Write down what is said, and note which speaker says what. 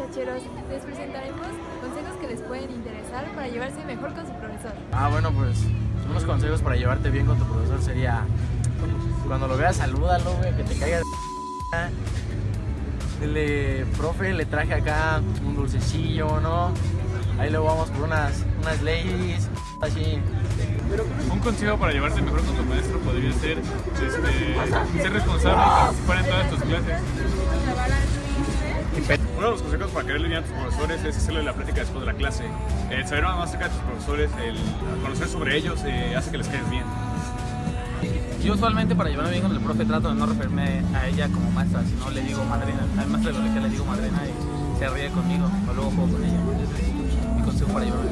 Speaker 1: muchacheros, les presentaremos consejos que les pueden interesar para llevarse mejor con su profesor.
Speaker 2: Ah, bueno, pues unos consejos para llevarte bien con tu profesor sería cuando lo veas, salúdalo, güey, que te caiga de Dile, profe, le traje acá un dulcecillo, ¿no? Ahí luego vamos por unas, unas ladies, así.
Speaker 3: Un consejo para llevarse mejor con tu maestro podría ser este, ser responsable y participar en todas tus clases. Uno de los consejos para querer lidiar a tus profesores es hacerle la práctica después de la clase. El saber más acerca de tus profesores, el conocer sobre ellos, eh, hace que les quedes bien.
Speaker 4: Yo usualmente para llevarme bien con el profe trato de no referirme a ella como maestra, sino le digo madrina. Al maestro de biología le digo madrina y se ríe conmigo o luego juego con ella. Mi consejo para llevarme